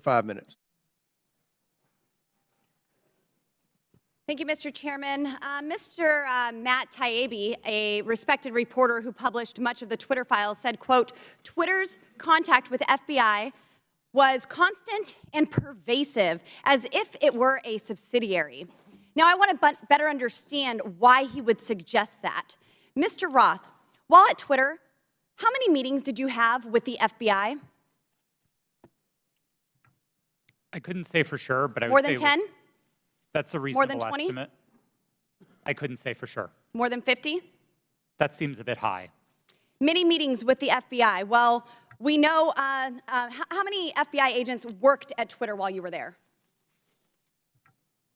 five minutes. Thank you, Mr. Chairman. Uh, Mr. Uh, Matt Taibbi, a respected reporter who published much of the Twitter files, said, quote, Twitter's contact with FBI was constant and pervasive, as if it were a subsidiary. Now, I want to better understand why he would suggest that. Mr. Roth, while at Twitter, how many meetings did you have with the FBI? I couldn't say for sure, but I would More say than it was- 10? That's a More reasonable than 20? estimate. I couldn't say for sure. More than 50? That seems a bit high. Many meetings with the FBI. Well, we know, uh, uh, how, how many FBI agents worked at Twitter while you were there?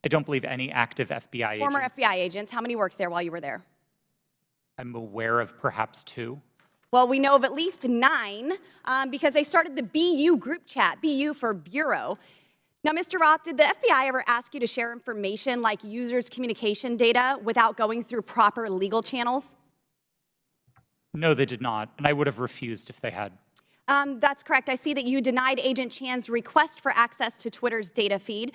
I don't believe any active FBI agents. Former agents. FBI agents, how many worked there while you were there? I'm aware of perhaps two. Well, we know of at least nine um, because they started the BU group chat, BU for Bureau. Now, Mr. Roth, did the FBI ever ask you to share information like users' communication data without going through proper legal channels? No, they did not, and I would have refused if they had. Um, that's correct. I see that you denied Agent Chan's request for access to Twitter's data feed.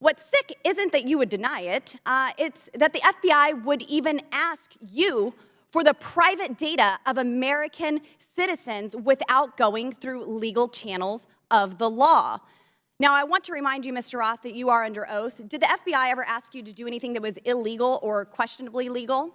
What's sick isn't that you would deny it, uh, it's that the FBI would even ask you for the private data of American citizens without going through legal channels of the law. Now, I want to remind you, Mr. Roth, that you are under oath. Did the FBI ever ask you to do anything that was illegal or questionably legal?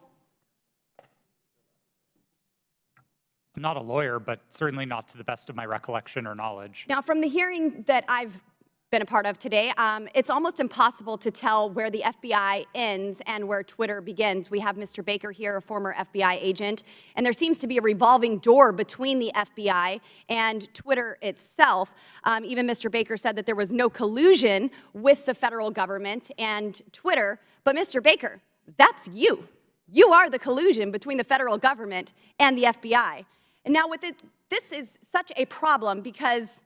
I'm not a lawyer, but certainly not to the best of my recollection or knowledge. Now, from the hearing that I've been a part of today, um, it's almost impossible to tell where the FBI ends and where Twitter begins. We have Mr. Baker here, a former FBI agent, and there seems to be a revolving door between the FBI and Twitter itself. Um, even Mr. Baker said that there was no collusion with the federal government and Twitter, but Mr. Baker, that's you. You are the collusion between the federal government and the FBI. And now with it, this is such a problem because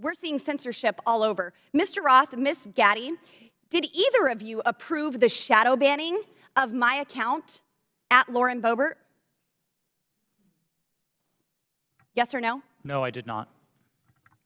we're seeing censorship all over. Mr. Roth, Miss Gadde, did either of you approve the shadow banning of my account at Lauren Boebert? Yes or no? No, I did not.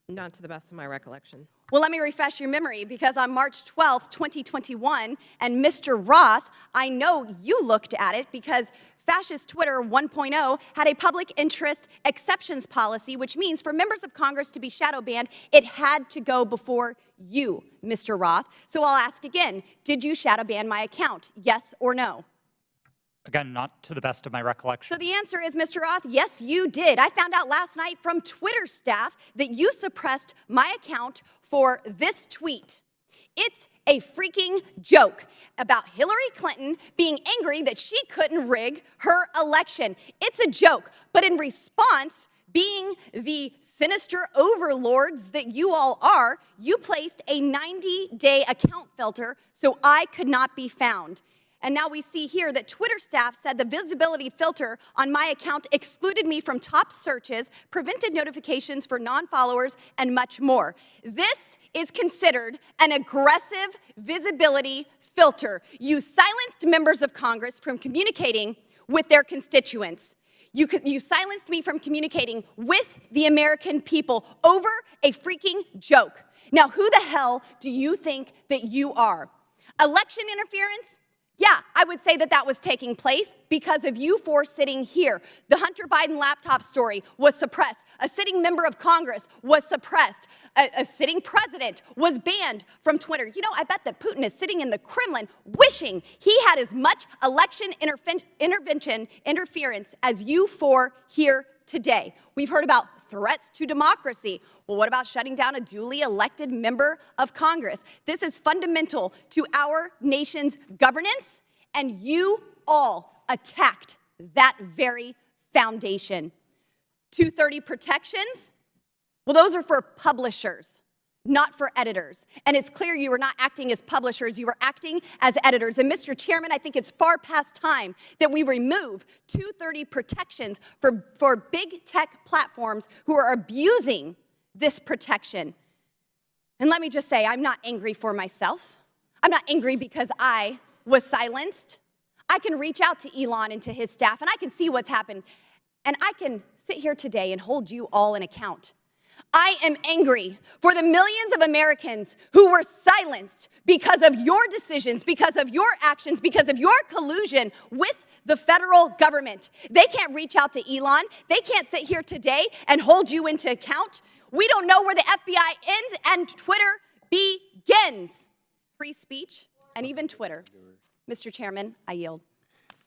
Not to the best of my recollection. Well, let me refresh your memory because on March 12th, 2021, and Mr. Roth, I know you looked at it because Fascist Twitter 1.0 had a public interest exceptions policy, which means for members of Congress to be shadow banned, it had to go before you, Mr. Roth. So I'll ask again, did you shadow ban my account, yes or no? Again, not to the best of my recollection. So the answer is, Mr. Roth, yes, you did. I found out last night from Twitter staff that you suppressed my account for this tweet. It's a freaking joke about Hillary Clinton being angry that she couldn't rig her election. It's a joke. But in response, being the sinister overlords that you all are, you placed a 90 day account filter so I could not be found. And now we see here that Twitter staff said the visibility filter on my account excluded me from top searches, prevented notifications for non-followers, and much more. This is considered an aggressive visibility filter. You silenced members of Congress from communicating with their constituents. You, you silenced me from communicating with the American people over a freaking joke. Now, who the hell do you think that you are? Election interference? Yeah, I would say that that was taking place because of you four sitting here. The Hunter Biden laptop story was suppressed. A sitting member of Congress was suppressed. A, a, sitting president was banned from Twitter. You know, I bet that Putin is sitting in the Kremlin wishing he had as much election intervention interference as you four here today. We've heard about threats to democracy. Well, what about shutting down a duly elected member of Congress? This is fundamental to our nation's governance, and you all attacked that very foundation. 230 protections? Well, those are for publishers not for editors. And it's clear you were not acting as publishers, you were acting as editors. And Mr. Chairman, I think it's far past time that we remove 230 protections for, for big tech platforms who are abusing this protection. And let me just say, I'm not angry for myself. I'm not angry because I was silenced. I can reach out to Elon and to his staff, and I can see what's happened. And I can sit here today and hold you all in account I am angry for the millions of Americans who were silenced because of your decisions, because of your actions, because of your collusion with the federal government. They can't reach out to Elon. They can't sit here today and hold you into account. We don't know where the FBI ends and Twitter begins. Free speech and even Twitter. Mr. Chairman, I yield.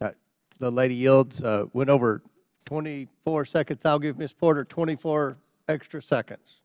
Uh, The lady yields, uh, went over 24 seconds. I'll give Ms. Porter 24 extra seconds.